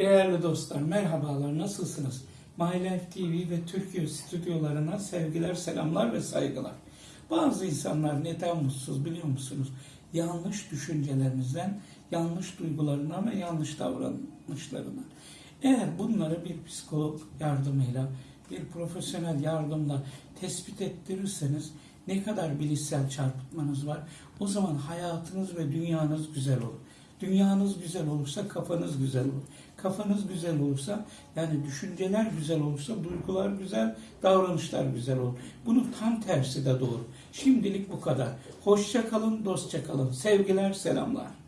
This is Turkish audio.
Değerli dostlar, merhabalar, nasılsınız? My TV ve Türkiye stüdyolarına sevgiler, selamlar ve saygılar. Bazı insanlar neden mutsuz biliyor musunuz? Yanlış düşüncelerinizden, yanlış duygularına ve yanlış davranışlarına. Eğer bunları bir psikolog yardımıyla, bir profesyonel yardımla tespit ettirirseniz ne kadar bilişsel çarpıtmanız var, o zaman hayatınız ve dünyanız güzel olur. Dünyanız güzel olursa kafanız güzel olur. Kafanız güzel olursa yani düşünceler güzel olursa duygular güzel, davranışlar güzel olur. Bunun tam tersi de doğru. Şimdilik bu kadar. Hoşça kalın, dostça kalın. Sevgiler, selamlar.